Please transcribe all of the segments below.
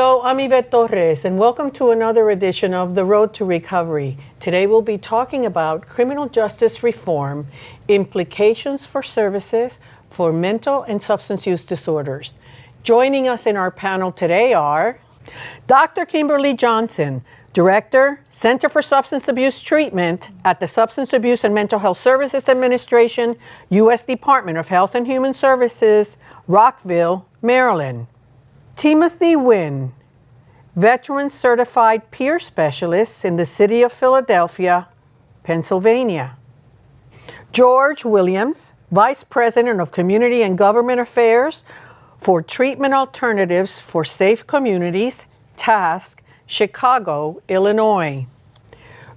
Hello, I'm Yvette Torres, and welcome to another edition of The Road to Recovery. Today we'll be talking about criminal justice reform, implications for services for mental and substance use disorders. Joining us in our panel today are Dr. Kimberly Johnson, Director, Center for Substance Abuse Treatment at the Substance Abuse and Mental Health Services Administration, U.S. Department of Health and Human Services, Rockville, Maryland. Timothy Wynn, Veteran Certified Peer Specialist in the City of Philadelphia, Pennsylvania. George Williams, Vice President of Community and Government Affairs for Treatment Alternatives for Safe Communities, TASC, Chicago, Illinois.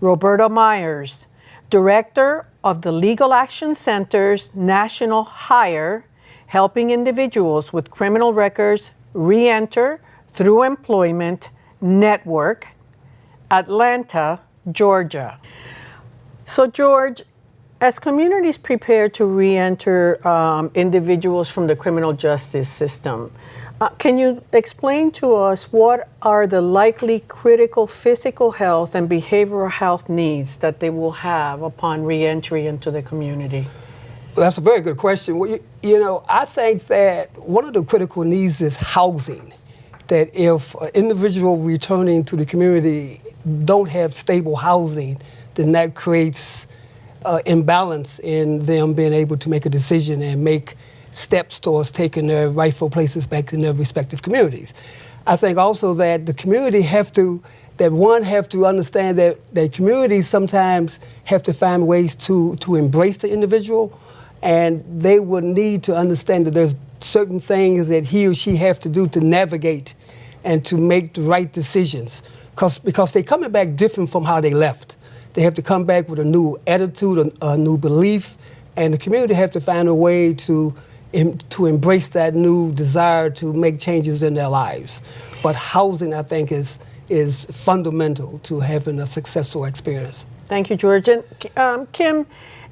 Roberta Myers, Director of the Legal Action Center's National Hire, helping individuals with criminal records Reenter Through Employment Network, Atlanta, Georgia. So, George, as communities prepare to reenter um, individuals from the criminal justice system, uh, can you explain to us what are the likely critical physical health and behavioral health needs that they will have upon reentry into the community? That's a very good question. Well, you, you, know, I think that one of the critical needs is housing. That if an individual returning to the community don't have stable housing, then that creates uh, imbalance in them being able to make a decision and make steps towards taking their rightful places back in their respective communities. I think also that the community have to, that one have to understand that, that communities sometimes have to find ways to, to embrace the individual and they would need to understand that there's certain things that he or she have to do to navigate and to make the right decisions Cause, because they're coming back different from how they left. They have to come back with a new attitude, a, a new belief, and the community have to find a way to, in, to embrace that new desire to make changes in their lives. But housing, I think, is, is fundamental to having a successful experience. Thank you, George. And um, Kim,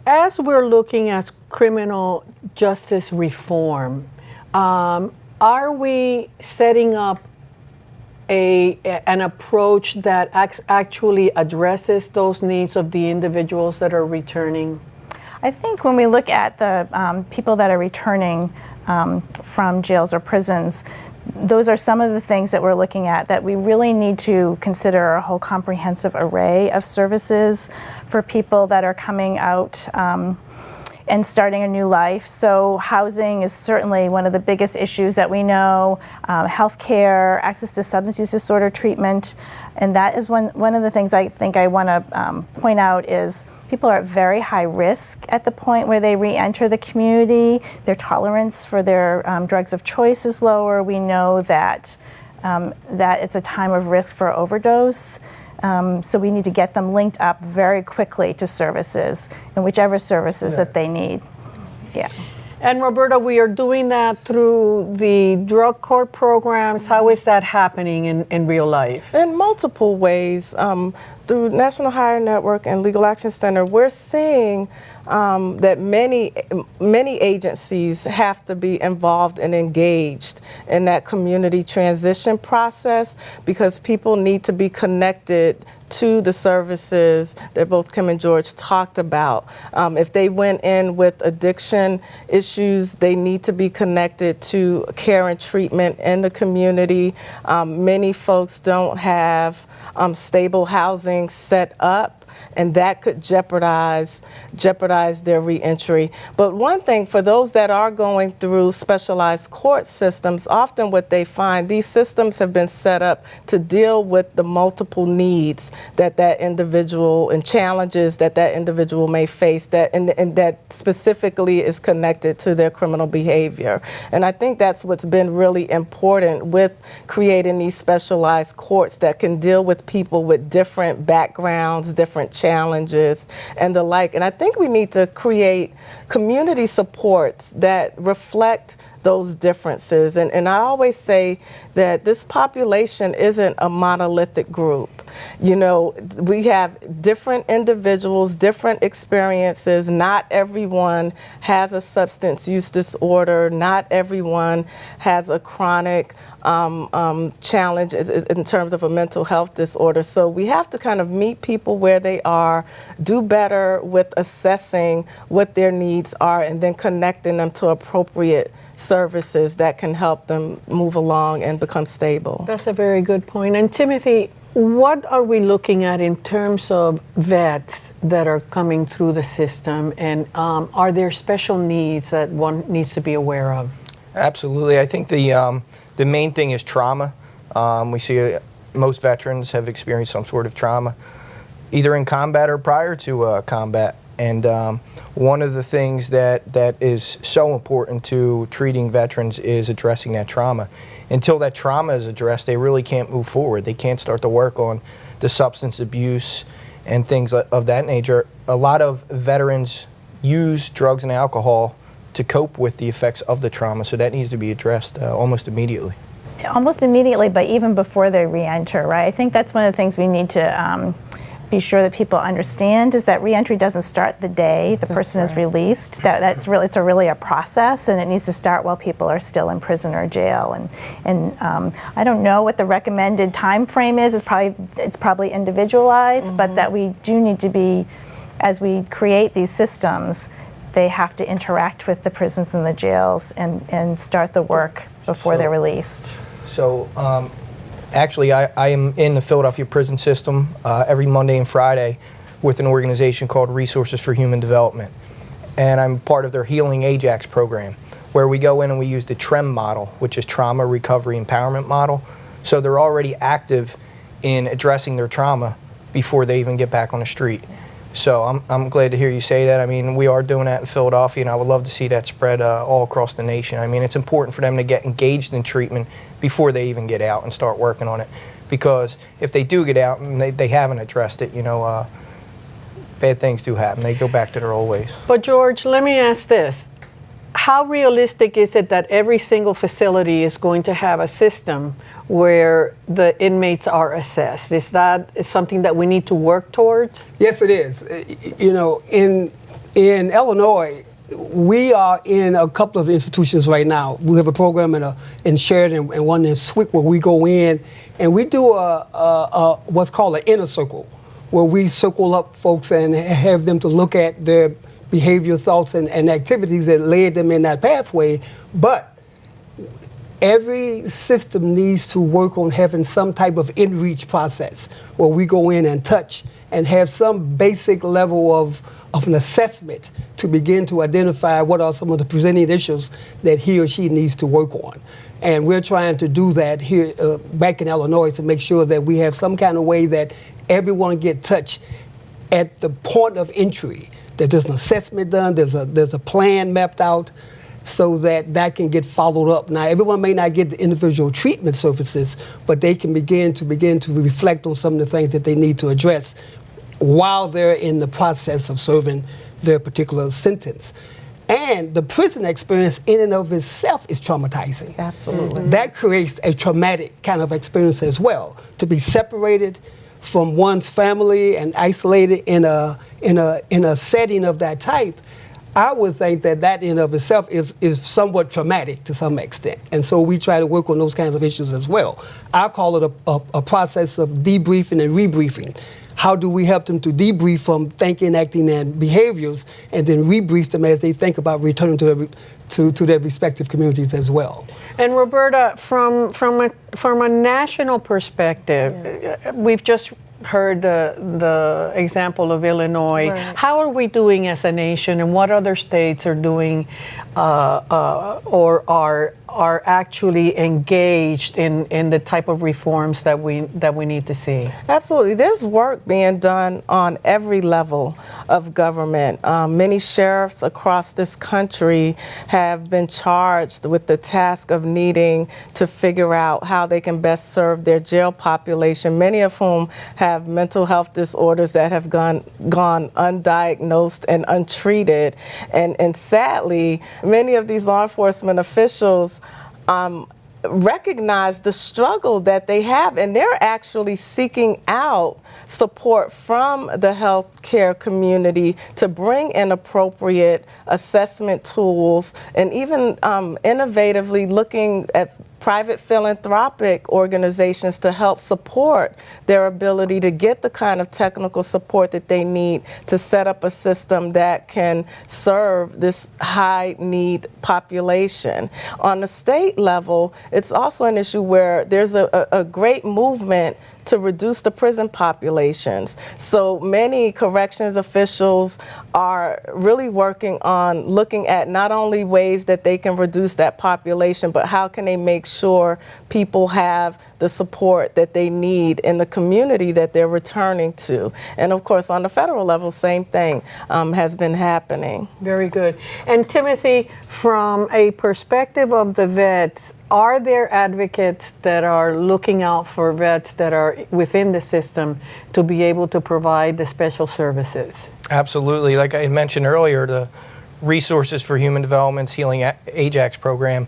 as we're looking at criminal justice reform, um, are we setting up a, an approach that actually addresses those needs of the individuals that are returning? I think when we look at the um, people that are returning um, from jails or prisons, those are some of the things that we're looking at that we really need to consider a whole comprehensive array of services for people that are coming out um, and starting a new life. So housing is certainly one of the biggest issues that we know, um, health care, access to substance use disorder treatment, and that is one, one of the things I think I want to um, point out is people are at very high risk at the point where they re-enter the community. Their tolerance for their um, drugs of choice is lower. We know that, um, that it's a time of risk for overdose. Um, so we need to get them linked up very quickly to services and whichever services yeah. that they need. Yeah. And Roberta, we are doing that through the drug court programs. How is that happening in, in real life? In multiple ways. Um, through National Hire Network and Legal Action Center, we're seeing um, that many, many agencies have to be involved and engaged in that community transition process because people need to be connected to the services that both Kim and George talked about. Um, if they went in with addiction issues, they need to be connected to care and treatment in the community. Um, many folks don't have um, stable housing set up and that could jeopardize jeopardize their reentry. But one thing for those that are going through specialized court systems, often what they find these systems have been set up to deal with the multiple needs that that individual and challenges that that individual may face that and, and that specifically is connected to their criminal behavior. And I think that's what's been really important with creating these specialized courts that can deal with people with different backgrounds, different challenges and the like. And I think we need to create community supports that reflect those differences. And, and I always say that this population isn't a monolithic group. You know, we have different individuals, different experiences. Not everyone has a substance use disorder. Not everyone has a chronic um, um, challenge in terms of a mental health disorder. So we have to kind of meet people where they are, do better with assessing what their needs are, and then connecting them to appropriate services that can help them move along and become stable. That's a very good point. And Timothy, what are we looking at in terms of vets that are coming through the system? And um, are there special needs that one needs to be aware of? Absolutely. I think the um, the main thing is trauma. Um, we see uh, most veterans have experienced some sort of trauma, either in combat or prior to uh, combat. And um, one of the things that, that is so important to treating veterans is addressing that trauma. Until that trauma is addressed, they really can't move forward. They can't start to work on the substance abuse and things of that nature. A lot of veterans use drugs and alcohol to cope with the effects of the trauma, so that needs to be addressed uh, almost immediately. almost immediately, but even before they re-enter, right? I think that's one of the things we need to um, be sure that people understand is that re-entry doesn't start the day the person is released. That that's really it's a really a process, and it needs to start while people are still in prison or jail. And and um, I don't know what the recommended time frame is. It's probably it's probably individualized, but that we do need to be as we create these systems. They have to interact with the prisons and the jails and, and start the work before they're released. So, um, actually, I, I am in the Philadelphia prison system uh, every Monday and Friday with an organization called Resources for Human Development. And I'm part of their Healing Ajax program, where we go in and we use the TREM model, which is Trauma Recovery Empowerment Model. So they're already active in addressing their trauma before they even get back on the street. So I'm, I'm glad to hear you say that. I mean, we are doing that in Philadelphia, and I would love to see that spread uh, all across the nation. I mean, it's important for them to get engaged in treatment before they even get out and start working on it. Because if they do get out and they, they haven't addressed it, you know, uh, bad things do happen. They go back to their old ways. But George, let me ask this. How realistic is it that every single facility is going to have a system where the inmates are assessed? Is that something that we need to work towards? Yes, it is. You know, in in Illinois, we are in a couple of institutions right now. We have a program in a in Sheridan and one in Swick where we go in and we do a, a, a what's called an inner circle, where we circle up folks and have them to look at their behavior, thoughts, and, and activities that led them in that pathway. But every system needs to work on having some type of in-reach process where we go in and touch and have some basic level of, of an assessment to begin to identify what are some of the presenting issues that he or she needs to work on. And we're trying to do that here uh, back in Illinois to make sure that we have some kind of way that everyone get touched at the point of entry that there's an assessment done, there's a there's a plan mapped out, so that that can get followed up. Now, everyone may not get the individual treatment services, but they can begin to begin to reflect on some of the things that they need to address while they're in the process of serving their particular sentence. And the prison experience in and of itself is traumatizing. Absolutely. Mm-hmm. That creates a traumatic kind of experience as well. To be separated from one's family and isolated in a in a in a setting of that type, I would think that that in of itself is is somewhat traumatic to some extent. And so we try to work on those kinds of issues as well. I call it a, a, a process of debriefing and rebriefing. How do we help them to debrief from thinking, acting, and behaviors, and then rebrief them as they think about returning to their, to, to their respective communities as well? And Roberta, from from a from a national perspective, uh, we've just heard the the example of Illinois. Right. How are we doing as a nation, and what other states are doing, uh, uh, or are are actually engaged in, in the type of reforms that we that we need to see? Absolutely. There's work being done on every level of government. Um, many sheriffs across this country have been charged with the task of needing to figure out how they can best serve their jail population, many of whom have mental health disorders that have gone gone undiagnosed and untreated. And, and sadly, many of these law enforcement officials um, recognize the struggle that they have and they're actually seeking out support from the healthcare community to bring in appropriate assessment tools and even um, innovatively looking at private philanthropic organizations to help support their ability to get the kind of technical support that they need to set up a system that can serve this high need population. On the state level, it's also an issue where there's a, a, a great movement to reduce the prison populations. So many corrections officials are really working on looking at not only ways that they can reduce that population, but how can they make sure people have the support that they need in the community that they're returning to. And of course, on the federal level, same thing um, has been happening. Very good. And Timothy, from a perspective of the vets, are there advocates that are looking out for vets that are within the system to be able to provide the special services? Absolutely. Like I mentioned earlier, the Resources for Human Development's Healing Ajax program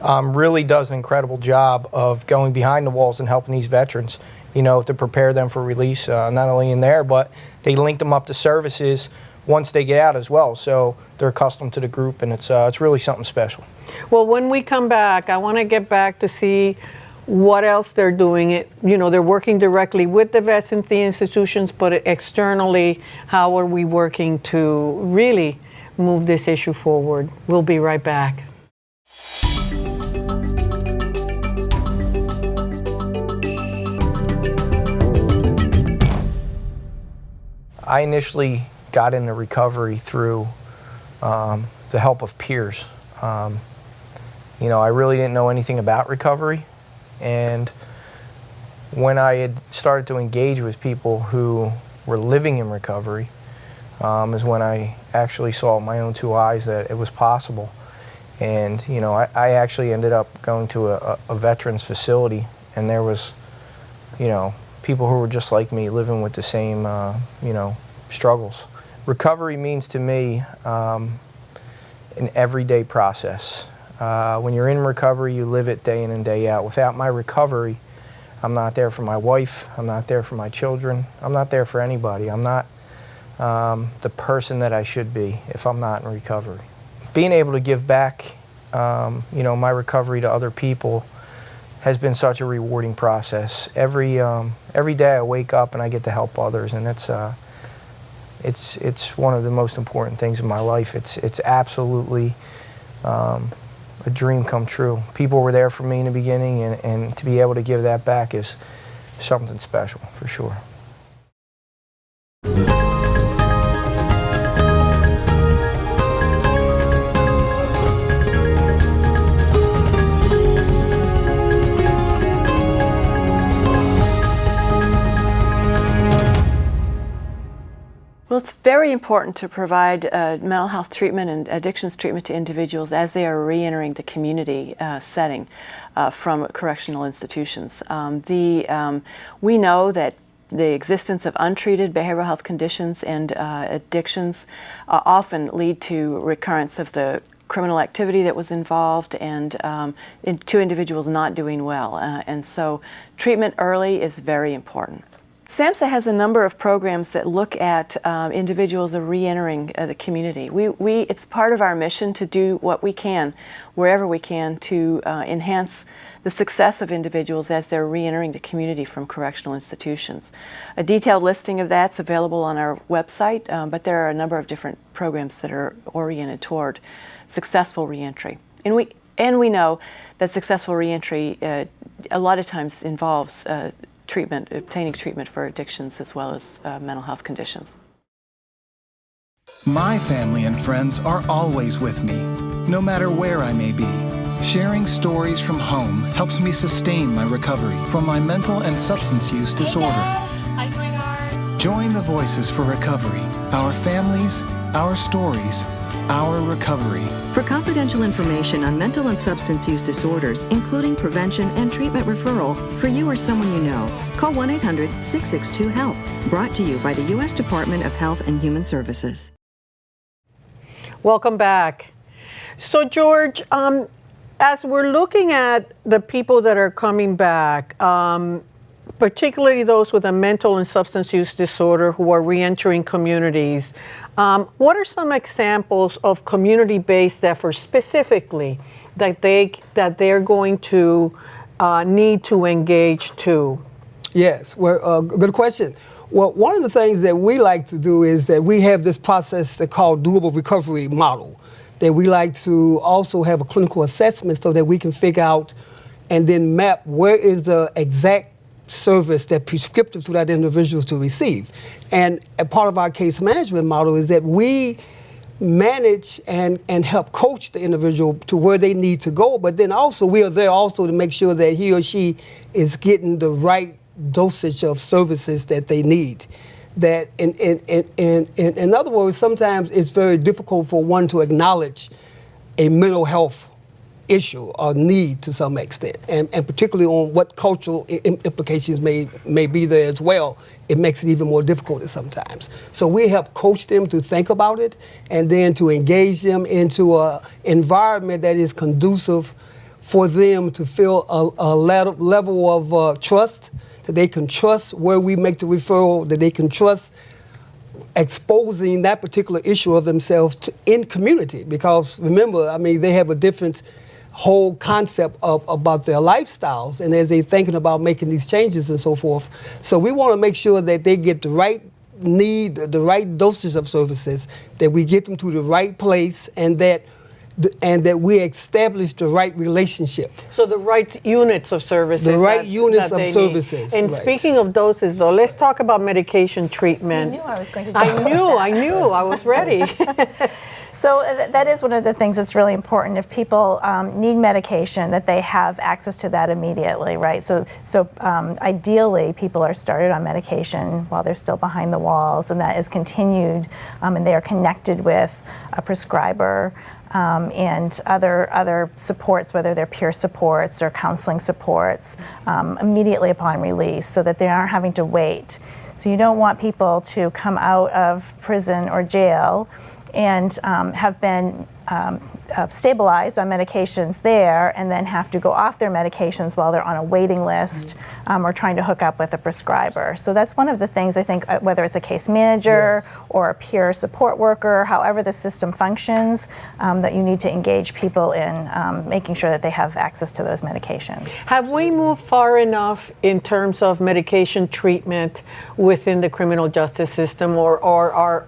um, really does an incredible job of going behind the walls and helping these veterans, you know, to prepare them for release, uh, not only in there, but they link them up to services once they get out as well. So they're accustomed to the group, and it's, uh, it's really something special. Well, when we come back, I want to get back to see what else they're doing. It you know they're working directly with the vets and the institutions but externally how are we working to really move this issue forward? We'll be right back. I initially got into recovery through um, the help of peers. Um, you know, I really didn't know anything about recovery. And when I had started to engage with people who were living in recovery, um, is when I actually saw my own two eyes that it was possible. And, you know, I, I actually ended up going to a, a veterans facility, and there was, you know, people who were just like me, living with the same, uh, you know, struggles. Recovery means to me um, an everyday process. Uh, when you're in recovery, you live it day in and day out. Without my recovery, I'm not there for my wife. I'm not there for my children. I'm not there for anybody. I'm not um, the person that I should be if I'm not in recovery. Being able to give back, um, you know, my recovery to other people has been such a rewarding process. Every um, every day I wake up and I get to help others, and it's uh, it's it's one of the most important things in my life. It's it's absolutely um, a dream come true. People were there for me in the beginning, and, and to be able to give that back is something special for sure. Very important to provide uh, mental health treatment and addictions treatment to individuals as they are re-entering the community uh, setting uh, from correctional institutions. Um, the, um, we know that the existence of untreated behavioral health conditions and uh, addictions uh, often lead to recurrence of the criminal activity that was involved and um, in two individuals not doing well. Uh, and so treatment early is very important. SAMHSA has a number of programs that look at um, individuals re-entering uh, the community. We, we, it's part of our mission to do what we can, wherever we can, to uh, enhance the success of individuals as they're re-entering the community from correctional institutions. A detailed listing of that's available on our website, um, but there are a number of different programs that are oriented toward successful reentry. And we, and we know that successful reentry uh, a lot of times involves uh, treatment, obtaining treatment for addictions as well as uh, mental health conditions. My family and friends are always with me, no matter where I may be. Sharing stories from home helps me sustain my recovery from my mental and substance use disorder. Hi. Join the Voices for Recovery. Our families, our stories, our recovery. For confidential information on mental and substance use disorders, including prevention and treatment referral for you or someone you know, call 1 800 662 HELP. Brought to you by the U.S. Department of Health and Human Services. Welcome back. So, George, um, as we're looking at the people that are coming back, um, particularly those with a mental and substance use disorder who are reentering communities, um, what are some examples of community-based efforts specifically that they that they're going to uh, need to engage to? Yes, well, uh, good question. Well, one of the things that we like to do is that we have this process that called doable recovery model. That we like to also have a clinical assessment so that we can figure out and then map where is the exact service that prescriptive to that individual to receive. And a part of our case management model is that we manage and, and help coach the individual to where they need to go, but then also we are there also to make sure that he or she is getting the right dosage of services that they need. That in, in, in, in, in, in other words, sometimes it's very difficult for one to acknowledge a mental health issue or need to some extent, and, and particularly on what cultural implications may, may be there as well, it makes it even more difficult sometimes. So we help coach them to think about it and then to engage them into an environment that is conducive for them to feel a, a level level of uh, trust, that they can trust where we make the referral, that they can trust exposing that particular issue of themselves to, in community because remember i mean they have a different whole concept of about their lifestyles and as they're thinking about making these changes and so forth. So we want to make sure that they get the right need the right dosage of services that we get them to the right place and that and that we establish the right relationship So the right units of services. The right that- units that of they need. services, And right. speaking of doses, though, let's talk about medication treatment. I knew I was going to I talk about knew, that. I knew, I was ready. So uh, that is one of the things that's really important. If people um, need medication, that they have access to that immediately, right? So, so um, ideally, people are started on medication while they're still behind the walls, and that is continued, um, and they are connected with a prescriber. Um, and other other supports, whether they're peer supports or counseling supports, um, immediately upon release, so that they aren't having to wait. So you don't want people to come out of prison or jail and um, have been um, uh, stabilized on medications there and then have to go off their medications while they're on a waiting list um, or trying to hook up with a prescriber. So that's one of the things I think, uh, whether it's a case manager or a peer support worker, however the system functions, um, that you need to engage people in um, making sure that they have access to those medications. Have we moved far enough in terms of medication treatment within the criminal justice system, or, or are,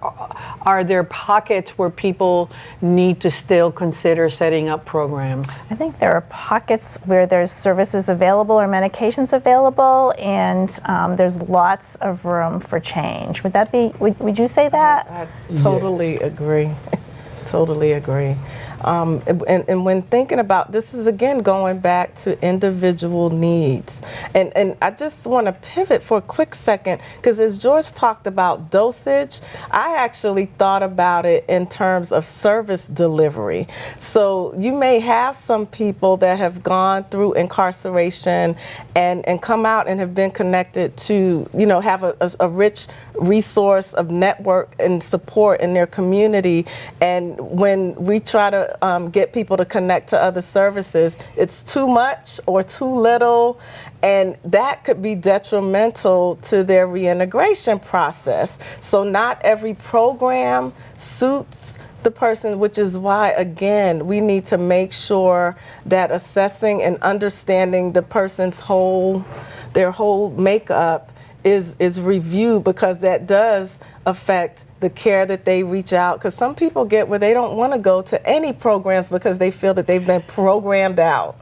are there pockets where people need to still consider setting up programs? I think there are pockets where there's services available or medications available, and um, there's lots of room for change. Would that be? Would, would you say that? I totally agree. totally agree. Um, and, and when thinking about this is again going back to individual needs. And, and I just want to pivot for a quick second because as George talked about dosage, I actually thought about it in terms of service delivery. So you may have some people that have gone through incarceration and, and come out and have been connected to, you know, have a, a, a rich resource of network and support in their community. And when we try to um, get people to connect to other services, it's too much or too little. And that could be detrimental to their reintegration process. So, not every program suits the person, which is why, again, we need to make sure that assessing and understanding the person's whole, their whole makeup is is reviewed because that does affect the care that they reach out because some people get where they don't want to go to any programs because they feel that they've been programmed out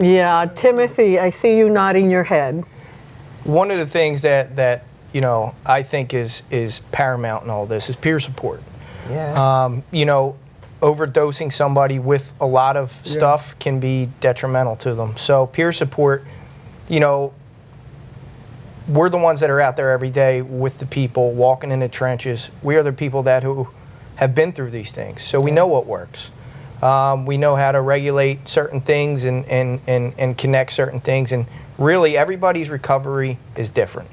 Yeah, Timothy, I see you nodding your head. One of the things that, that you know, I think is, is paramount in all this is peer support. yeah Um, you know, overdosing somebody with a lot of stuff can be detrimental to them. So peer support, you know, we're the ones that are out there every day with the people, walking in the trenches. We are the people that who have been through these things, so we know what works. Um, we know how to regulate certain things and, and, and, and connect certain things, and really everybody's recovery is different.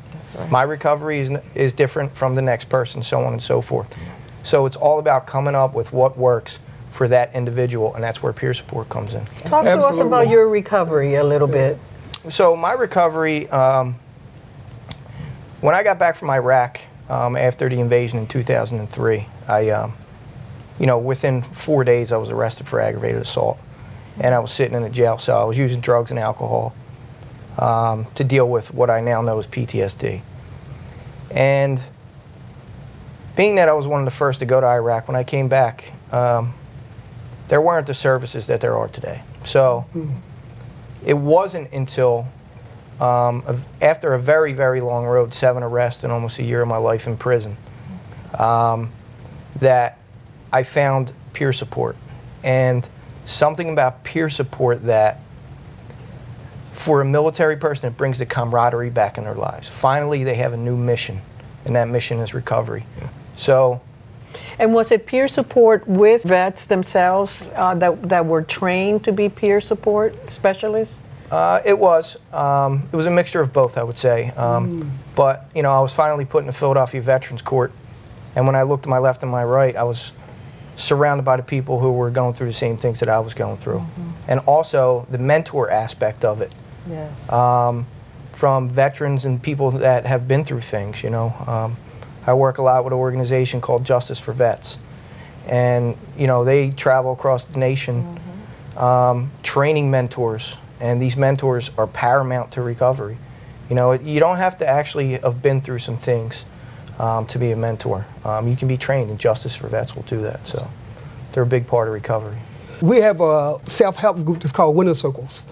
My recovery is, is different from the next person, so on and so forth. So it's all about coming up with what works for that individual, and that's where peer support comes in. Talk to us about your recovery a little bit. So my recovery, um, when I got back from Iraq um, after the invasion in 2003, I, um, you know, within four days I was arrested for aggravated assault, and I was sitting in a jail cell. I was using drugs and alcohol um, to deal with what I now know as PTSD. And being that I was one of the first to go to Iraq, when I came back, um, there weren't the services that there are today. So it wasn't until um, after a very, very long road, seven arrests and almost a year of my life in prison, um, that I found peer support. And something about peer support that, for a military person, it brings the camaraderie back in their lives. Finally, they have a new mission, and that mission is recovery. So, And was it peer support with vets themselves uh, that, that were trained to be peer support specialists? Uh, it was. Um, it was a mixture of both, I would say. Um, But you know, I was finally put in the Philadelphia Veterans Court, and when I looked to my left and my right, I was surrounded by the people who were going through the same things that I was going through, and also the mentor aspect of it Yes. um, from veterans and people that have been through things. You know, um, I work a lot with an organization called Justice for Vets, and you know they travel across the nation, um, training mentors, and these mentors are paramount to recovery. You know, you don't have to actually have been through some things um, to be a mentor. Um, you can be trained, and Justice for Vets will do that. So, they're a big part of recovery. We have a self-help group that's called Winner Circles,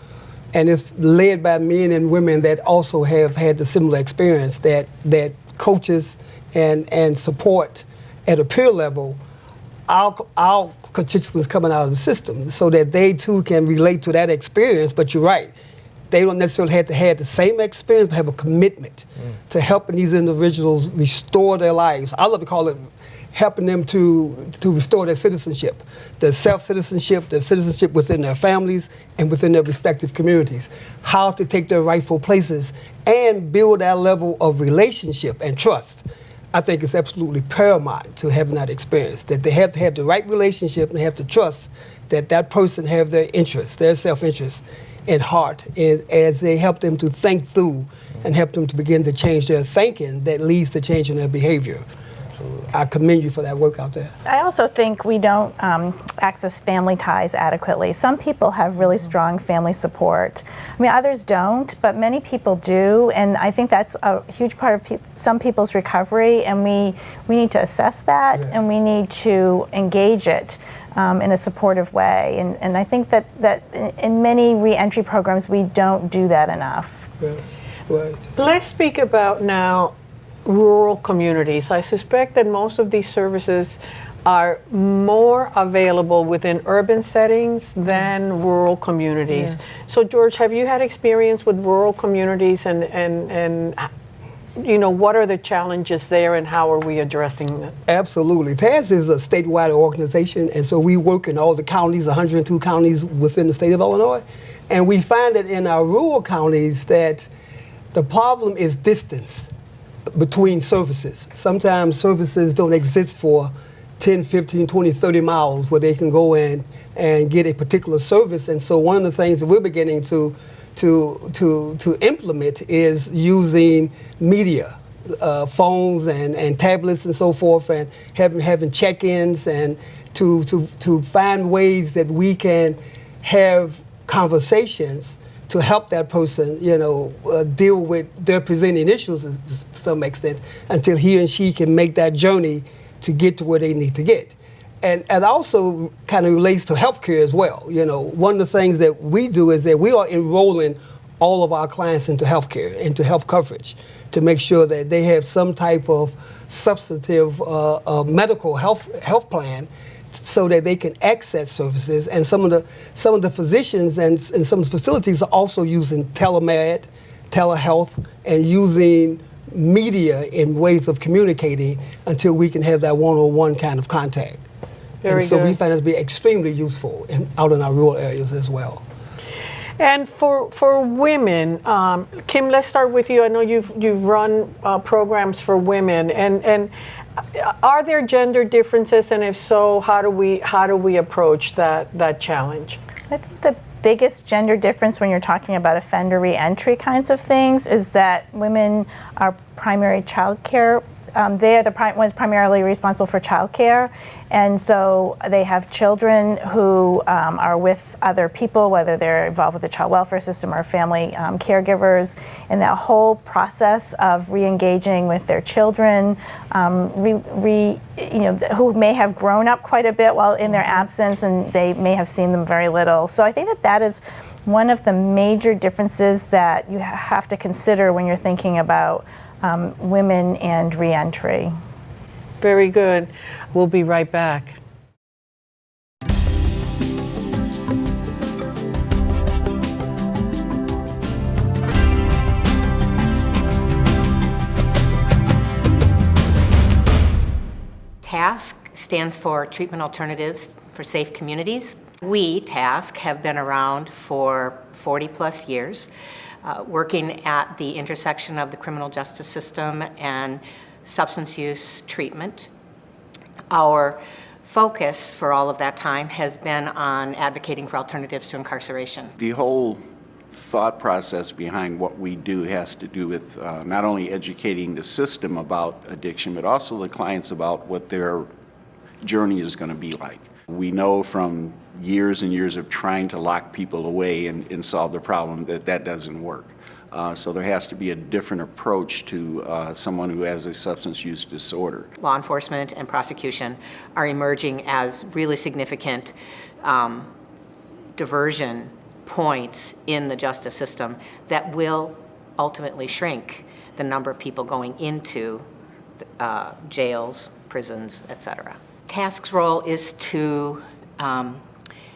and it's led by men and women that also have had the similar experience that that coaches and and support at a peer level our our constituents coming out of the system so that they too can relate to that experience. But you're right. They don't necessarily have to have the same experience, but have a commitment to helping these individuals restore their lives. I love to call it helping them to to restore their citizenship, their self-citizenship, their citizenship within their families and within their respective communities. How to take their rightful places and build that level of relationship and trust. I think it's absolutely paramount to having that experience. That they have to have the right relationship and have to trust that that person have their interests, their self-interest, in heart, and as they help them to think through and help them to begin to change their thinking, that leads to changing their behavior. I commend you for that work out there. I also think we don't um, access family ties adequately. Some people have really strong family support. I mean, others don't, but many people do, and I think that's a huge part of peop some people's recovery. And we we need to assess that, and we need to engage it um, in a supportive way. And, and I think that that in, in many reentry programs we don't do that enough. Yes, right. Let's speak about now rural communities. I suspect that most of these services are more available within urban settings than rural communities. So George, have you had experience with rural communities and, and, and you know, what are the challenges there and how are we addressing them? Absolutely. TASC is a statewide organization, and so we work in all the counties, 102 counties within the state of Illinois. And we find that in our rural counties that the problem is distance between services. Sometimes services don't exist for 10, 15, 20, 30 miles where they can go in and get a particular service. And so one of the things that we're beginning to to to to implement is using media, uh, phones and, and tablets and so forth, and having having check-ins and to to to find ways that we can have conversations to help that person, you know, uh, deal with their presenting issues to some extent until he and she can make that journey to get to where they need to get. And, and also kind of relates to healthcare as well. You know, one of the things that we do is that we are enrolling all of our clients into healthcare, into health coverage, to make sure that they have some type of substantive uh, uh, medical health health plan so that they can access services. And some of the some of the physicians and, and some of the facilities are also using telemed, telehealth, and using media in ways of communicating until we can have that one-on-one kind of contact. Very and so we find it to be extremely useful in, out in our rural areas as well. And for for women, um, Kim, let's start with you. I know you've you've run uh, programs for women, and and are there gender differences, and if so, how do we how do we approach that that challenge? I think the biggest gender difference when you're talking about offender reentry kinds of things is that women are primary child care. Um, they are the pri- ones primarily responsible for child care, and so they have children who um, are with other people, whether they're involved with the child welfare system or family um, caregivers. And that whole process of re-engaging with their children, um, re, re, you know, who may have grown up quite a bit while in their absence, and they may have seen them very little. So I think that that is one of the major differences that you have to consider when you're thinking about um, women and reentry. Very good. We'll be right back. TASC stands for Treatment Alternatives for Safe Communities. We, TASC, have been around for 40 plus years, uh, working at the intersection of the criminal justice system and substance use treatment. Our focus for all of that time has been on advocating for alternatives to incarceration. The whole thought process behind what we do has to do with uh, not only educating the system about addiction, but also the clients about what their journey is going to be like. We know from years and years of trying to lock people away and, and solve the problem that that doesn't work. Uh, so there has to be a different approach to uh, someone who has a substance use disorder. Law enforcement and prosecution are emerging as really significant um, diversion points in the justice system that will ultimately shrink the number of people going into uh, jails, prisons, et cetera. TASC's role is to um,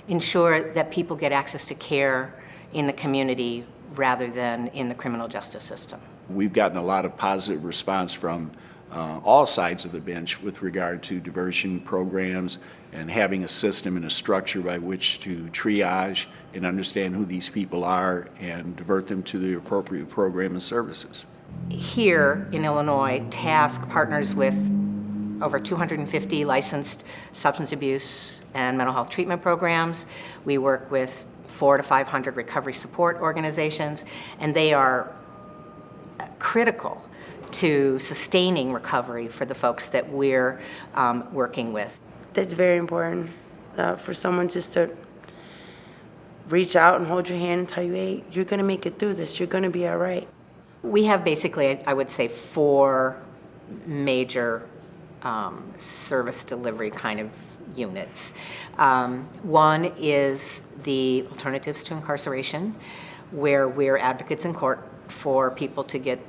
ensure that people get access to care in the community rather than in the criminal justice system. We've gotten a lot of positive response from uh, all sides of the bench with regard to diversion programs and having a system and a structure by which to triage and understand who these people are and divert them to the appropriate program and services. Here in Illinois, TASC partners with over 250 licensed substance abuse and mental health treatment programs. We work with four to 500 recovery support organizations, and they are critical to sustaining recovery for the folks that we're um, working with. That's very important uh, for someone just to reach out and hold your hand and tell you, hey, you're going to make it through this. You're going to be all right. We have basically, I would say, four major um, service delivery kind of units. Um, one is the Alternatives to Incarceration, where we're advocates in court for people to get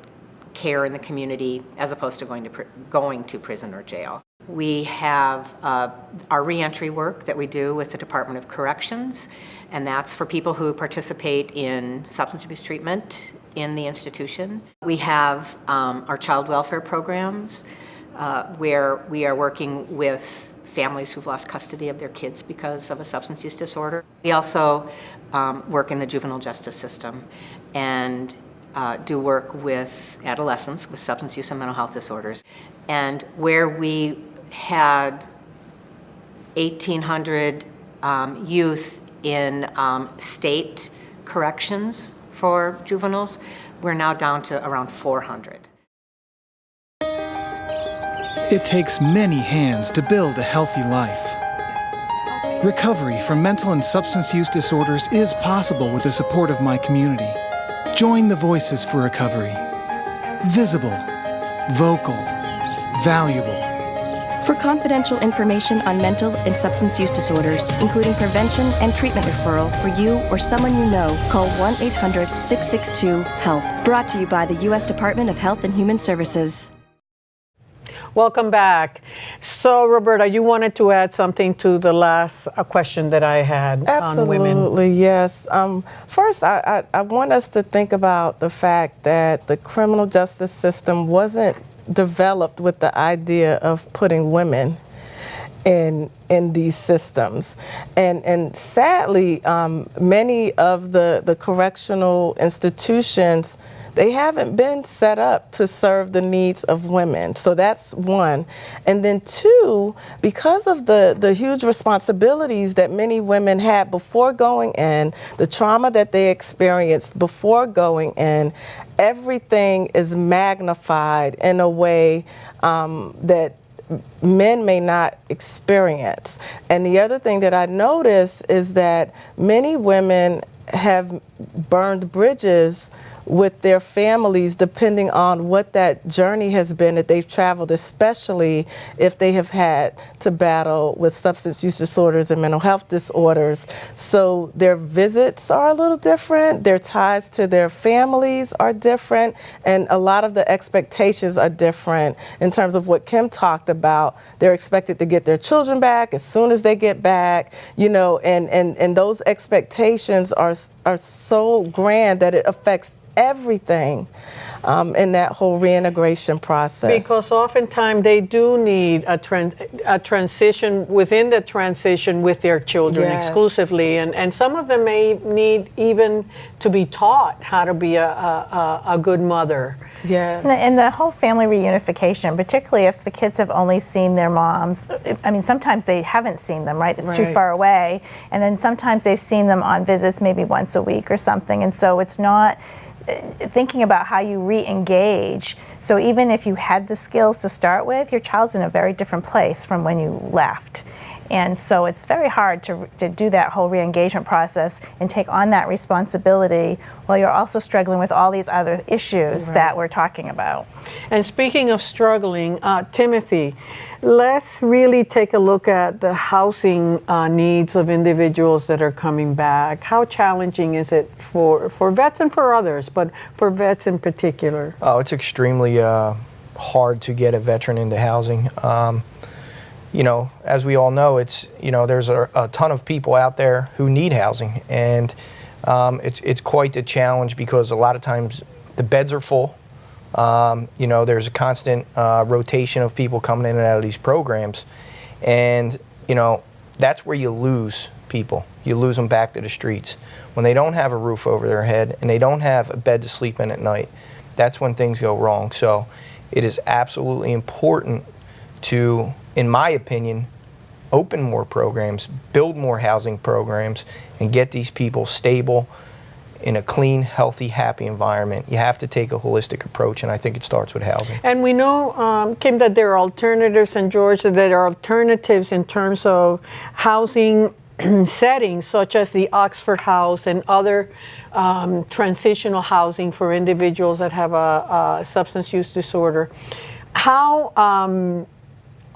care in the community as opposed to going to, going to prison or jail. We have uh, our reentry work that we do with the Department of Corrections, and that's for people who participate in substance abuse treatment in the institution. We have um, our child welfare programs uh, where we are working with families who've lost custody of their kids because of a substance use disorder. We also um, work in the juvenile justice system and uh, do work with adolescents with substance use and mental health disorders. And where we had 1,800 um, youth in um, state corrections for juveniles, we're now down to around 400. It takes many hands to build a healthy life. Recovery from mental and substance use disorders is possible with the support of my community. Join the Voices for Recovery. Visible, vocal, valuable. For confidential information on mental and substance use disorders, including prevention and treatment referral for you or someone you know, call 1 800 662 HELP. Brought to you by the U.S. Department of Health and Human Services. Welcome back. So, Roberta, you wanted to add something to the last uh, question that I had on women. Absolutely, yes. Um, first, I, I, I want us to think about the fact that the criminal justice system wasn't developed with the idea of putting women in in these systems, and and sadly, um, many of the the correctional institutions they haven't been set up to serve the needs of women. So that's one. And then two, because of the, the huge responsibilities that many women had before going in, the trauma that they experienced before going in, everything is magnified in a way um, that men may not experience. And the other thing that I notice is that many women have burned bridges with their families depending on what that journey has been that they've traveled, especially if they have had to battle with substance use disorders and mental health disorders. So their visits are a little different, their ties to their families are different, and a lot of the expectations are different in terms of what Kim talked about. They're expected to get their children back as soon as they get back, you know, and, and, and those expectations are, are so grand that it affects everything um, in that whole reintegration process. Because oftentimes they do need a, trans- a transition within the transition with their children Yes. exclusively, and, and some of them may need even to be taught how to be a, a, a a good mother. Yeah. And the, and the whole family reunification, particularly if the kids have only seen their moms. I mean, sometimes they haven't seen them, right? It's too far away. And then sometimes they've seen them on visits maybe once a week or something. And so it's not thinking about how you re-engage. So even if you had the skills to start with, your child's in a very different place from when you left. And so it's very hard to, to do that whole re-engagement process and take on that responsibility while you're also struggling with all these other issues that we're talking about. And speaking of struggling, uh, Timothy, let's really take a look at the housing uh, needs of individuals that are coming back. How challenging is it for, for vets and for others, but for vets in particular? Oh, it's extremely uh, hard to get a veteran into housing. Um, you know, as we all know, it's you know there's a, a ton of people out there who need housing, and um, it's it's quite a challenge because a lot of times the beds are full. Um, you know, there's a constant uh, rotation of people coming in and out of these programs, and you know that's where you lose people. You lose them back to the streets when they don't have a roof over their head and they don't have a bed to sleep in at night. That's when things go wrong. So, it is absolutely important to, in my opinion, open more programs, build more housing programs, and get these people stable in a clean, healthy, happy environment. You have to take a holistic approach, and I think it starts with housing. And we know, um, Kim, that there are alternatives, in Georgia, that there are alternatives in terms of housing settings, such as the Oxford House and other um, transitional housing for individuals that have a, a substance use disorder. How um,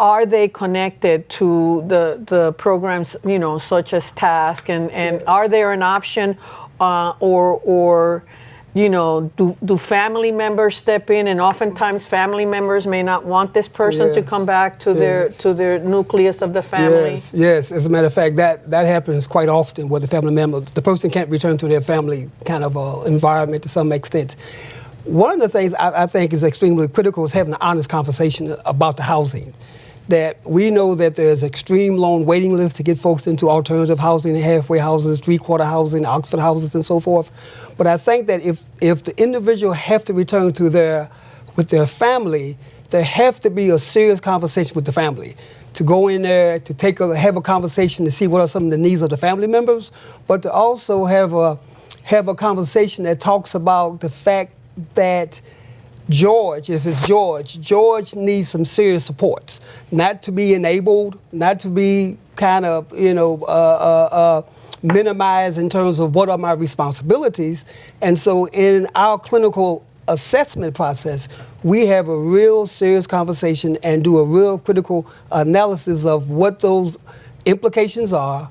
are they connected to the, the programs, you know, such as TASC, and, and are there an option, uh, or or you know, do, do family members step in? And oftentimes, family members may not want this person to come back to their to their nucleus of the family. Yes, yes. As a matter of fact, that, that happens quite often where the family member, the person can't return to their family kind of uh, environment to some extent. One of the things I, I think is extremely critical is having an honest conversation about the housing. That we know that there's extreme long waiting lists to get folks into alternative housing, halfway houses, three-quarter housing, Oxford houses, and so forth. But I think that if if the individual have to return to their with their family, there have to be a serious conversation with the family to go in there to take a have a conversation to see what are some of the needs of the family members, but to also have a have a conversation that talks about the fact that George, this is George. George needs some serious supports, not to be enabled, not to be kind of you know uh, uh, uh, minimized in terms of what are my responsibilities. And so, in our clinical assessment process, we have a real serious conversation and do a real critical analysis of what those implications are.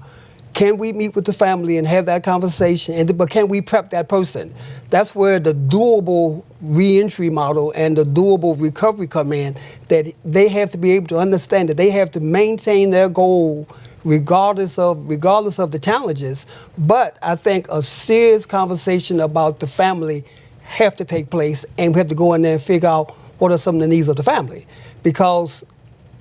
Can we meet with the family and have that conversation? And but can we prep that person? That's where the doable reentry model and the doable recovery come in. That they have to be able to understand that they have to maintain their goal regardless of regardless of the challenges. But I think a serious conversation about the family have to take place, and we have to go in there and figure out what are some of the needs of the family, because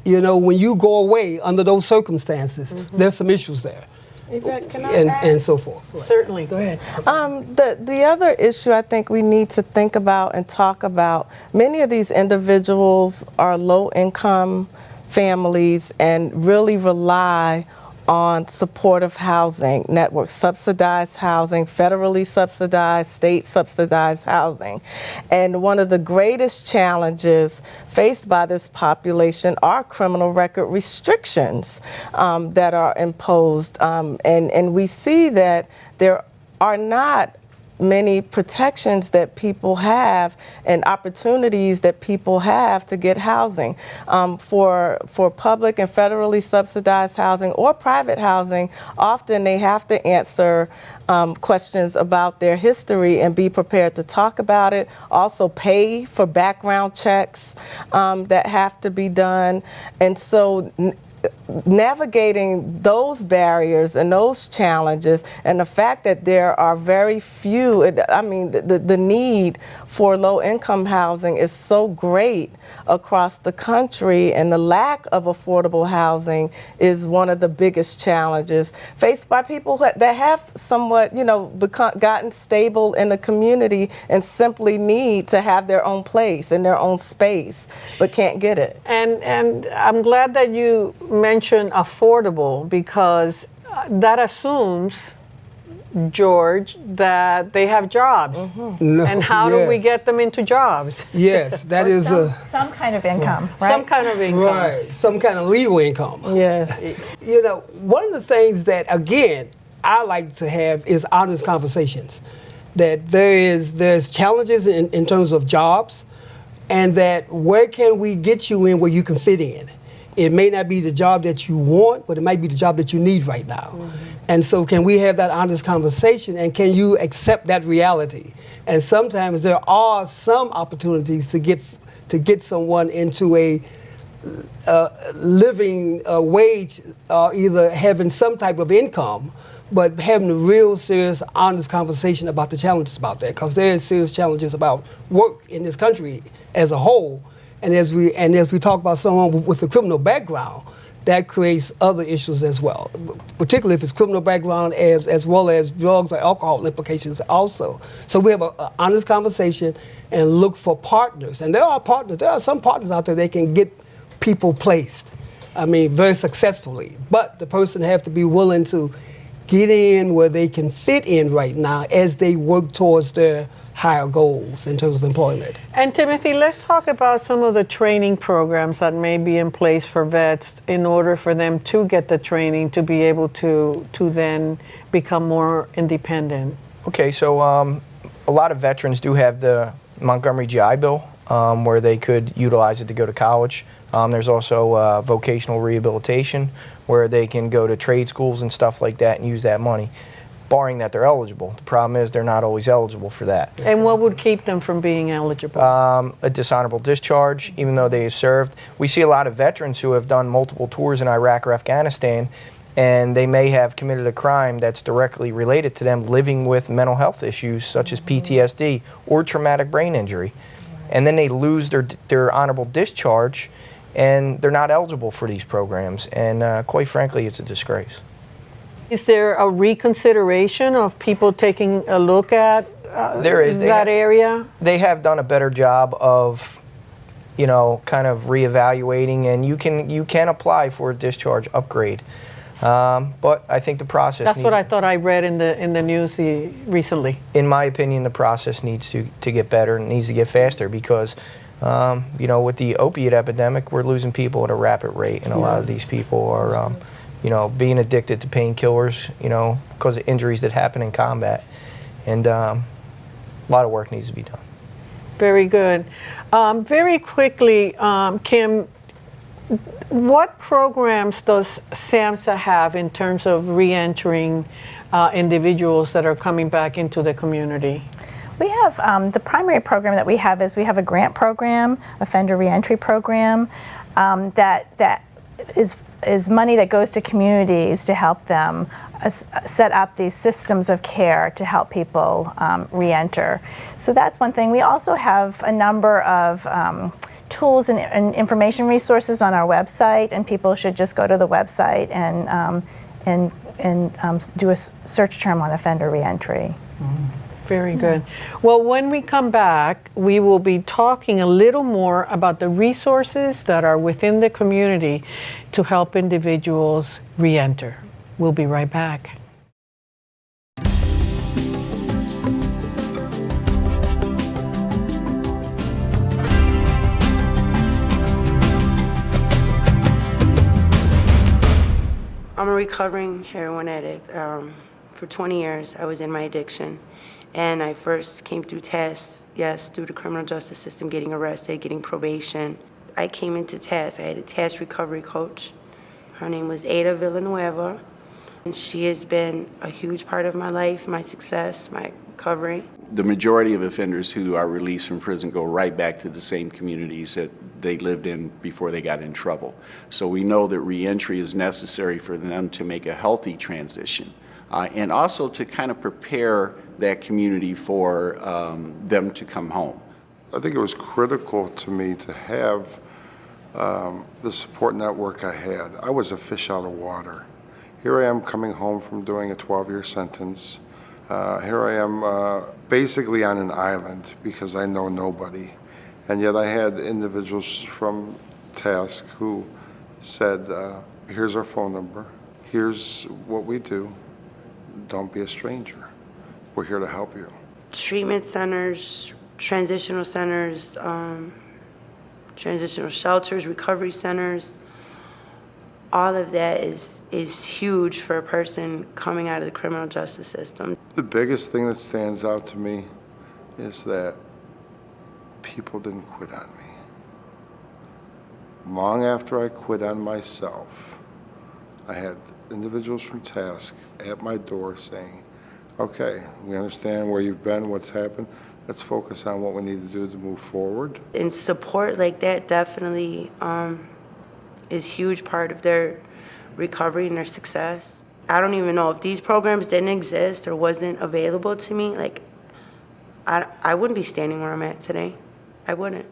you know when you go away under those circumstances, mm-hmm. there's some issues there, Yvette, and add? and so forth. Certainly, go ahead. Um, the the other issue I think we need to think about and talk about. Many of these individuals are low income families and really rely on supportive housing networks, subsidized housing, federally subsidized, state subsidized housing. And one of the greatest challenges faced by this population are criminal record restrictions um, that are imposed. Um, and, and we see that there are not many protections that people have and opportunities that people have to get housing. Um, for, for public and federally subsidized housing or private housing, often they have to answer um, questions about their history and be prepared to talk about it. Also, pay for background checks um, that have to be done. And so, navigating those barriers and those challenges and the fact that there are very few i mean the, the need for low income housing is so great across the country and the lack of affordable housing is one of the biggest challenges faced by people that have somewhat you know become, gotten stable in the community and simply need to have their own place and their own space but can't get it. And and I'm glad that you mentioned affordable because uh, that assumes George that they have jobs. No, and how do we get them into jobs? Yes, that is some, a some kind of income, right? Some kind of income. right some kind of legal income. yes You know, one of the things that again I like to have is honest conversations. That there is there's challenges in, in terms of jobs, and that where can we get you in where you can fit in. It may not be the job that you want, but it might be the job that you need right now. And so, can we have that honest conversation, and can you accept that reality? And sometimes there are some opportunities to get to get someone into a uh, living uh, wage, uh, either having some type of income, but having a real serious, honest conversation about the challenges about that, because there is serious challenges about work in this country as a whole, and as we and as we talk about someone with- a criminal background, that creates other issues as well, particularly if it's criminal background as as well as drugs or alcohol implications also. So we have an honest conversation and look for partners, and there are partners. There are some partners out there that can get people placed. I mean, very successfully. But the person have to be willing to get in where they can fit in right now as they work towards their higher goals in terms of employment. And Timothy, let's talk about some of the training programs that may be in place for vets in order for them to get the training to be able to to then become more independent. Okay, so um, a lot of veterans do have the Montgomery GI Bill um, where they could utilize it to go to college. Um, there's also uh, vocational rehabilitation where they can go to trade schools and stuff like that and use that money, barring that they're eligible. The problem is they're not always eligible for that. And what would keep them from being eligible? Um, a dishonorable discharge, even though they have served. We see a lot of veterans who have done multiple tours in Iraq or Afghanistan, and they may have committed a crime that's directly related to them living with mental health issues such as PTSD or traumatic brain injury. And then they lose their, their honorable discharge, and they're not eligible for these programs. And uh, quite frankly, it's a disgrace. Is there a reconsideration of people taking a look at uh, There is. They that have- area? they have done a better job of you know kind of reevaluating and you can you can apply for a discharge upgrade um, but i think the process That's what I thought I read in the in the news recently. in my opinion the process needs to, to get better and needs to get faster because um, you know with the opiate epidemic we're losing people at a rapid rate and a lot of these people are um, you know being addicted to painkillers you know because of injuries that happen in combat and um, a lot of work needs to be done Very good. Um, very quickly, um, Kim, what programs does SAMHSA have in terms of reentering uh, individuals that are coming back into the community? We have um, the primary program that we have is we have a grant program, offender reentry program, um, that that is is money that goes to communities to help them uh, set up these systems of care to help people um, reenter. So that's one thing. We also have a number of um, tools and, and, information resources on our website, and people should just go to the website and um, and and um, do a search term on offender reentry. Mm -hmm. Very good. Well, when we come back, we will be talking a little more about the resources that are within the community to help individuals reenter. We'll be right back. I'm a recovering heroin addict. Um, for 20 years, I was in my addiction. And I first came through TASC, yes, through the criminal justice system, getting arrested, getting probation. I came into TASC. I had a TASC recovery coach. Her name was Ada Villanueva. And she has been a huge part of my life, my success, my recovery. The majority of offenders who are released from prison go right back to the same communities that they lived in before they got in trouble. So we know that reentry is necessary for them to make a healthy transition uh, and also to kind of prepare that community for um, them to come home. I think it was critical to me to have um, the support network I had. I was a fish out of water. Here I am coming home from doing a 12-year sentence. Uh, here I am uh, basically on an island because I know nobody. And yet I had individuals from TASC who said, uh, here's our phone number, here's what we do, don't be a stranger. We're here to help you. Treatment centers, transitional centers, um, transitional shelters, recovery centers, all of that is, is huge for a person coming out of the criminal justice system. The biggest thing that stands out to me is that people didn't quit on me. Long after I quit on myself, I had individuals from TASC at my door saying, okay, we understand where you've been, what's happened. Let's focus on what we need to do to move forward. And support like that definitely um, is huge part of their recovery and their success. I don't even know if these programs didn't exist or wasn't available to me, like I, I wouldn't be standing where I'm at today. I wouldn't.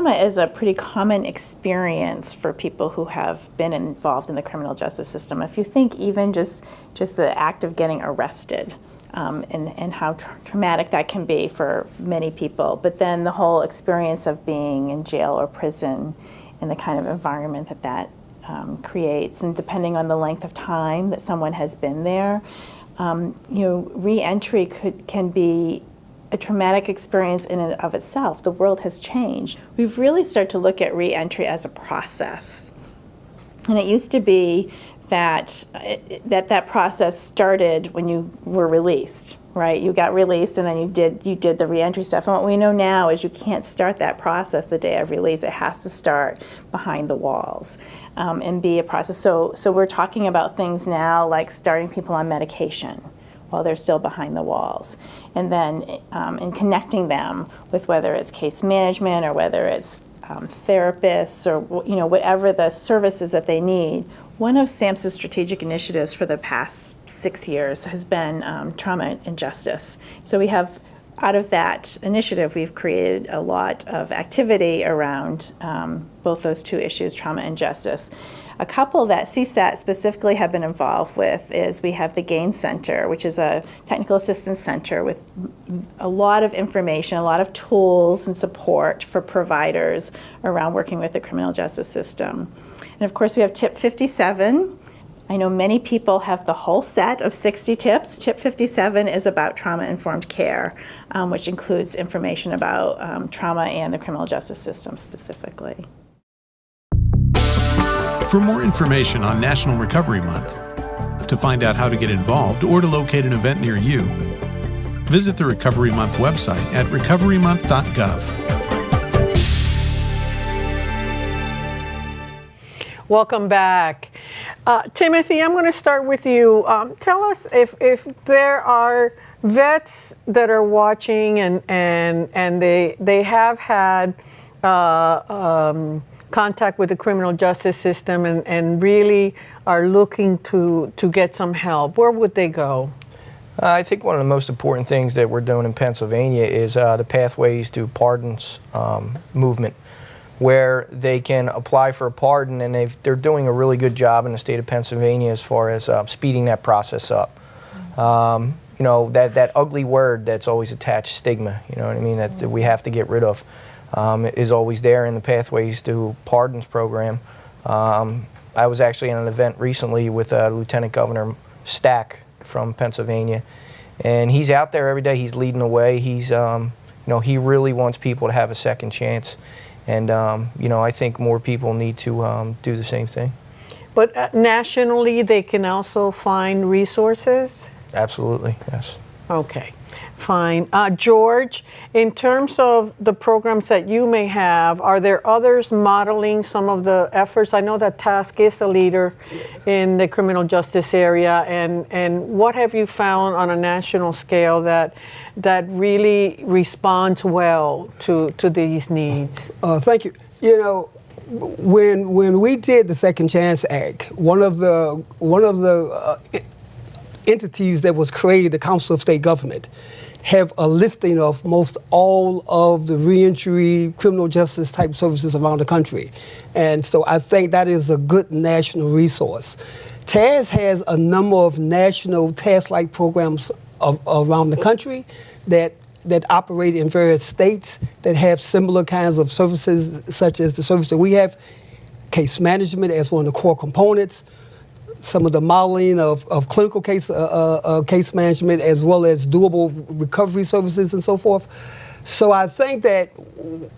Trauma is a pretty common experience for people who have been involved in the criminal justice system. If you think even just, just the act of getting arrested um, and, and how tra traumatic that can be for many people, but then the whole experience of being in jail or prison and the kind of environment that that um, creates, and depending on the length of time that someone has been there, um, you know, reentry could can be a traumatic experience in and of itself. The world has changed. We've really started to look at reentry as a process. And it used to be that that, that process started when you were released, right? You got released and then you did you did the reentry stuff. And what we know now is you can't start that process the day of release. It has to start behind the walls um, and be a process. So so we're talking about things now like starting people on medication while they're still behind the walls. And then um, in connecting them with whether it's case management or whether it's um, therapists or you know whatever the services that they need. One of SAMHSA's strategic initiatives for the past six years has been um, trauma and justice. So we have out of that initiative, we've created a lot of activity around um, both those two issues, trauma and justice. A couple that CSAT specifically have been involved with is we have the GAIN Center, which is a technical assistance center with a lot of information, a lot of tools and support for providers around working with the criminal justice system. And of course, we have TIP 57, I know many people have the whole set of 60 tips. Tip 57 is about trauma informed care, um, which includes information about um, trauma and the criminal justice system specifically. For more information on National Recovery Month, to find out how to get involved or to locate an event near you, visit the Recovery Month website at recoverymonth.gov. Welcome back. Uh, Timothy, I'm going to start with you. Um, tell us if, if there are vets that are watching and, and, and they, they have had uh, um, contact with the criminal justice system and, and really are looking to, to get some help, where would they go? Uh, I think one of the most important things that we're doing in Pennsylvania is uh, the Pathways to Pardons um, movement where they can apply for a pardon and they're doing a really good job in the state of Pennsylvania as far as uh, speeding that process up. Um, you know, that, that ugly word that's always attached, stigma, you know what I mean, that, that we have to get rid of, um, is always there in the Pathways to Pardons program. Um, I was actually at an event recently with uh, Lieutenant Governor Stack from Pennsylvania, and he's out there every day, he's leading the way, he's, um, you know, he really wants people to have a second chance. And, um, you know, I think more people need to um, do the same thing. But uh, nationally, they can also find resources? Absolutely, yes. Okay, fine. Uh, George, in terms of the programs that you may have, are there others modeling some of the efforts? I know that TASC is a leader in the criminal justice area, and, and what have you found on a national scale that that really responds well to, to these needs? Uh, thank you. You know, when when we did the Second Chance Act, one of the one of the uh, entities that was created, the Council of State Government, have a listing of most all of the reentry criminal justice type services around the country. And so I think that is a good national resource. TASC has a number of national TASC-like programs of, around the country that that operate in various states that have similar kinds of services, such as the service that we have, case management as one of the core components, some of the modeling of, of clinical case, uh, uh, uh, case management, as well as doable recovery services and so forth. So I think that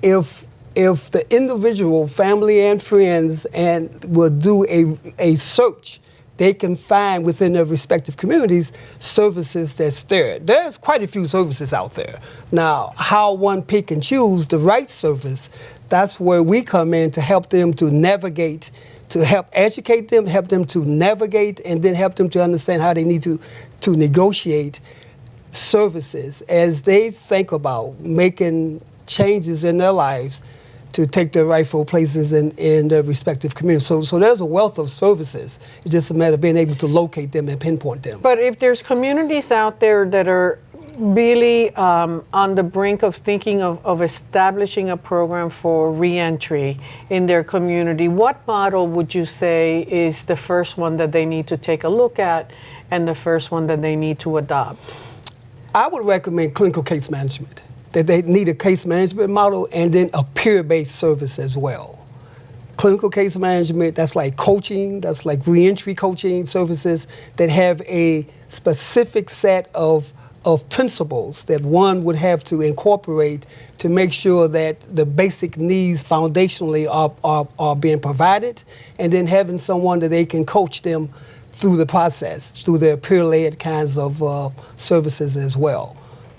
if if the individual, family and friends, and will do a, a search they can find within their respective communities services that's there. There's quite a few services out there. Now, how one pick and choose the right service, that's where we come in to help them to navigate, to help educate them, help them to navigate, and then help them to understand how they need to, to negotiate services as they think about making changes in their lives to take their rightful places in, in their respective communities. So, so there's a wealth of services. It's just a matter of being able to locate them and pinpoint them. But if there's communities out there that are really um, on the brink of thinking of, of establishing a program for reentry in their community, what model would you say is the first one that they need to take a look at and the first one that they need to adopt? I would recommend clinical case management that they need a case management model and then a peer-based service as well. Clinical case management, that's like coaching, that's like reentry coaching services that have a specific set of of principles that one would have to incorporate to make sure that the basic needs foundationally are, are, are being provided, and then having someone that they can coach them through the process, through their peer-led kinds of uh, services as well.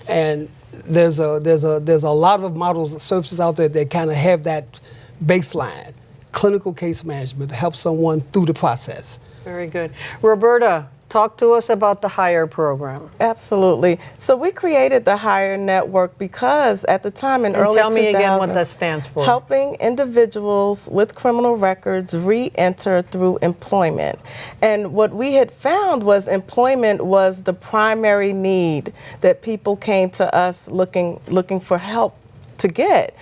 And there's a there's a there's a lot of models of services out there that kind of have that baseline clinical case management to help someone through the process. Very good. Roberta, talk to us about the Hire program. Absolutely. So we created the Hire Network because at the time in and early tell me again what that stands for. Helping individuals with criminal records re-enter through employment. And what we had found was employment was the primary need that people came to us looking looking for help to get.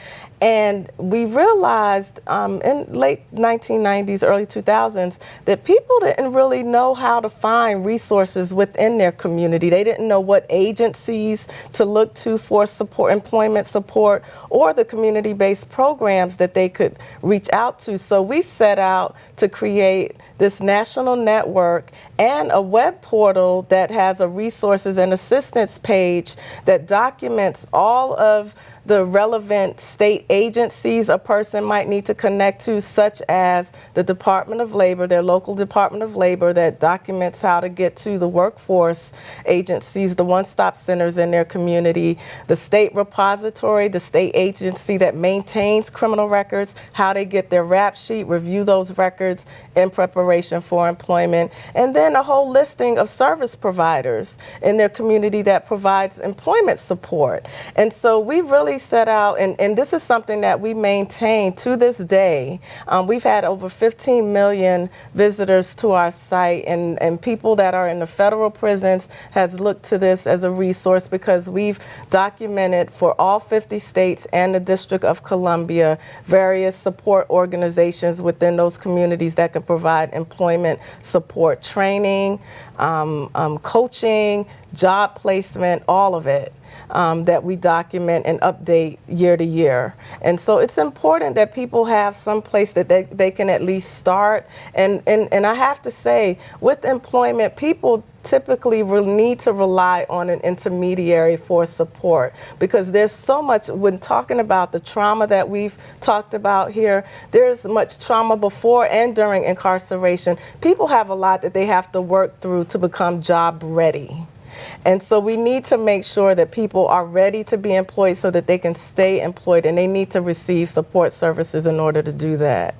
And we realized um, in late 1990s, early 2000s, that people didn't really know how to find resources within their community. They didn't know what agencies to look to for support, employment support, or the community-based programs that they could reach out to. So we set out to create this national network and a web portal that has a resources and assistance page that documents all of the relevant state agencies a person might need to connect to, such as the Department of Labor, their local Department of Labor that documents how to get to the workforce agencies, the one-stop centers in their community, the state repository, the state agency that maintains criminal records, how they get their rap sheet, review those records in preparation for employment, and then a whole listing of service providers in their community that provides employment support. And so we really set out, and, and this is something that we maintain to this day. Um, we've had over 15 million visitors to our site, and, and people that are in the federal prisons has looked to this as a resource because we've documented for all 50 states and the District of Columbia various support organizations within those communities that can provide employment support, training, um, um, coaching, job placement, all of it um, that we document and update year to year. And so it's important that people have some place that they, they can at least start. And, and, and I have to say, with employment, people typically need to rely on an intermediary for support because there's so much when talking about the trauma that we've talked about here there's much trauma before and during incarceration people have a lot that they have to work through to become job ready and so we need to make sure that people are ready to be employed so that they can stay employed and they need to receive support services in order to do that.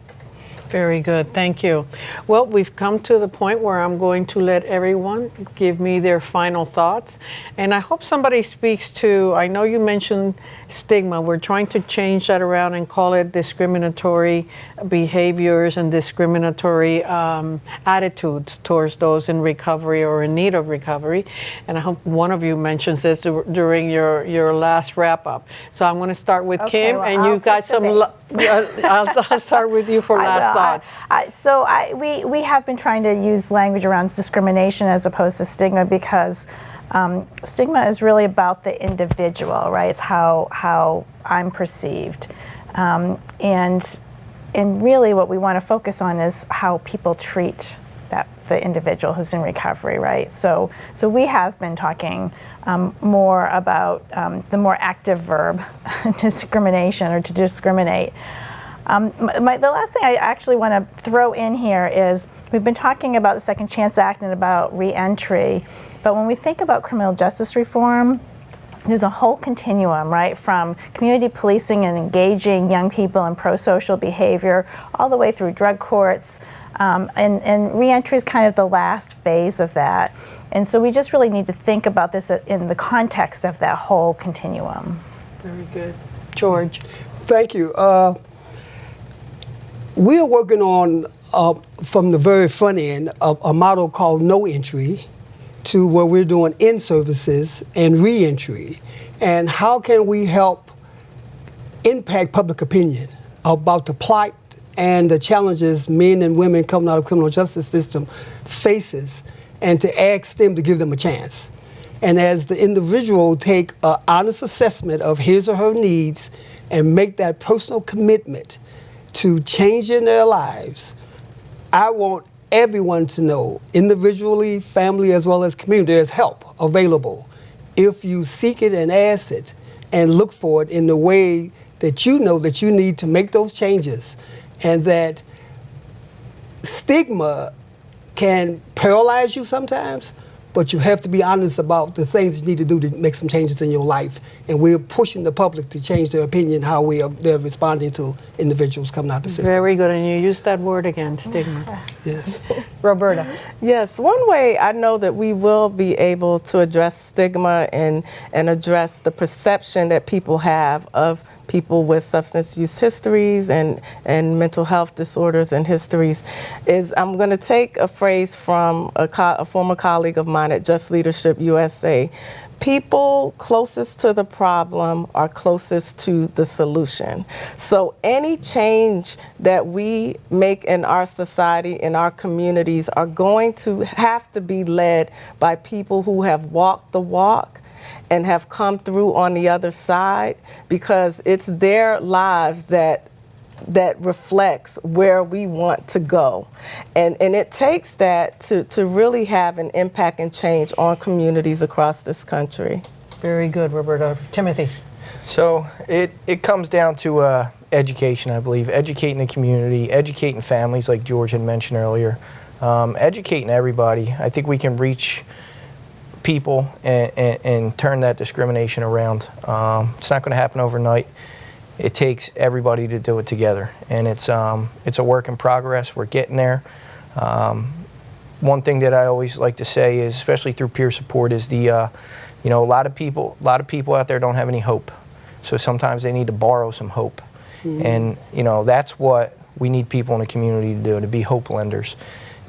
Very good, thank you. Well, we've come to the point where I'm going to let everyone give me their final thoughts. And I hope somebody speaks to, I know you mentioned stigma. We're trying to change that around and call it discriminatory behaviors and discriminatory um, attitudes towards those in recovery or in need of recovery. And I hope one of you mentions this during your, your last wrap up. So I'm going to start with okay, Kim, well, and I'll you've got some. I'll, I'll, start with you for last thoughts. I, I, so I, we, we have been trying to use language around discrimination as opposed to stigma because um, stigma is really about the individual, right? It's how, how I'm perceived. Um, and, and really what we want to focus on is how people treat that, the individual who's in recovery, right? So, so we have been talking um, more about um, the more active verb, discrimination or to discriminate. Um, my, the last thing I actually want to throw in here is we've been talking about the Second Chance Act and about reentry, but when we think about criminal justice reform, there's a whole continuum, right, from community policing and engaging young people in pro-social behavior, all the way through drug courts, um, and, and reentry is kind of the last phase of that. And so we just really need to think about this in the context of that whole continuum. Very good. George. Thank you. Uh, we are working on, uh, from the very front end, a, a model called no entry to where we're doing in services and reentry. And how can we help impact public opinion about the plight and the challenges men and women coming out of criminal justice system faces and to ask them to give them a chance. And as the individual take an honest assessment of his or her needs and make that personal commitment to changing their lives, I want everyone to know, individually, family, as well as community, there's help available. If you seek it and ask it and look for it in the way that you know that you need to make those changes and that stigma can paralyze you sometimes, but you have to be honest about the things you need to do to make some changes in your life. And we're pushing the public to change their opinion how we are they're responding to individuals coming out the system. Very good, and you used that word again, stigma. yes. Roberta. Yes, one way I know that we will be able to address stigma and, and address the perception that people have of people with substance use histories and, and mental health disorders and histories is I'm going to take a phrase from a, a former colleague of mine at Just Leadership USA people closest to the problem are closest to the solution. So any change that we make in our society, in our communities, are going to have to be led by people who have walked the walk and have come through on the other side because it's their lives that that reflects where we want to go. And, and it takes that to, to really have an impact and change on communities across this country. Very good, Roberta. Timothy. So it, it comes down to uh, education, I believe, educating the community, educating families, like George had mentioned earlier, um, educating everybody. I think we can reach people and, and, and turn that discrimination around. Um, it's not going to happen overnight it takes everybody to do it together, and it's um, it's a work in progress. We're getting there. Um, one thing that I always like to say is, especially through peer support, is the uh, you know a lot of people a lot of people out there don't have any hope, so sometimes they need to borrow some hope, mm-hmm. and you know that's what we need people in the community to do to be hope lenders,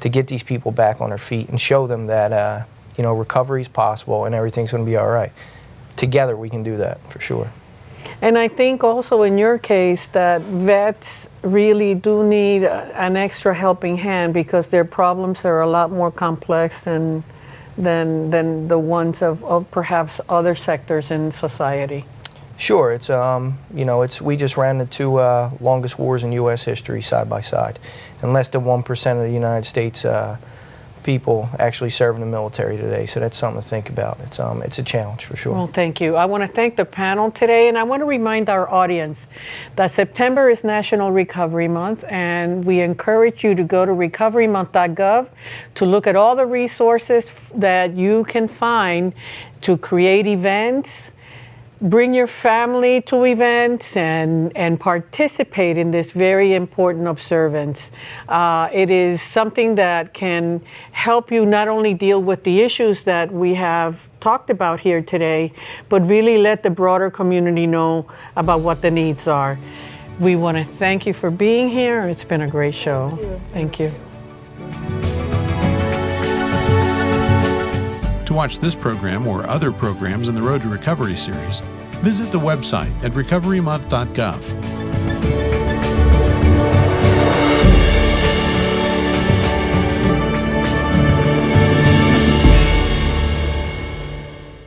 to get these people back on their feet and show them that uh, you know recovery is possible and everything's going to be all right. Together we can do that for sure. And I think also in your case that vets really do need an extra helping hand because their problems are a lot more complex than than than the ones of, of perhaps other sectors in society. Sure, it's um, you know, it's we just ran the two uh, longest wars in U.S. history side by side, and less than one percent of the United States uh, people actually serve in the military today. So that's something to think about. It's, um, it's a challenge for sure. Well, thank you. I want to thank the panel today, and I want to remind our audience that September is National Recovery Month, and we encourage you to go to recoverymonth.gov to look at all the resources that you can find to create events bring your family to events and, and participate in this very important observance. Uh, it is something that can help you not only deal with the issues that we have talked about here today, but really let the broader community know about what the needs are. We want to thank you for being here. It's been a great show. Thank you. Thank you. To watch this program or other programs in the Road to Recovery series, visit the website at recoverymonth.gov.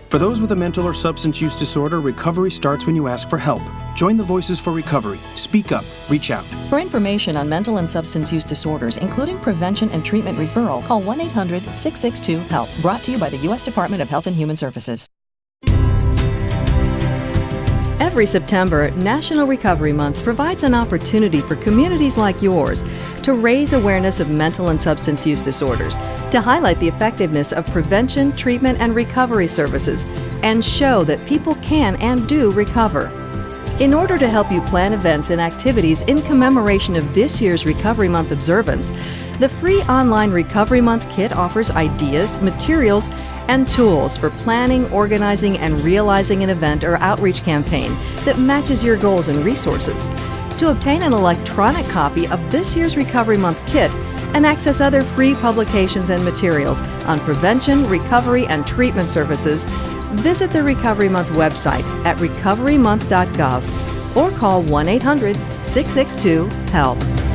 For those with a mental or substance use disorder, recovery starts when you ask for help. Join the Voices for Recovery. Speak up. Reach out. For information on mental and substance use disorders, including prevention and treatment referral, call 1 800 662 HELP. Brought to you by the U.S. Department of Health and Human Services. Every September, National Recovery Month provides an opportunity for communities like yours to raise awareness of mental and substance use disorders, to highlight the effectiveness of prevention, treatment, and recovery services, and show that people can and do recover. In order to help you plan events and activities in commemoration of this year's Recovery Month observance, the free online Recovery Month kit offers ideas, materials, and tools for planning, organizing, and realizing an event or outreach campaign that matches your goals and resources. To obtain an electronic copy of this year's Recovery Month kit and access other free publications and materials on prevention, recovery, and treatment services, visit the Recovery Month website at recoverymonth.gov or call 1 800 662 HELP.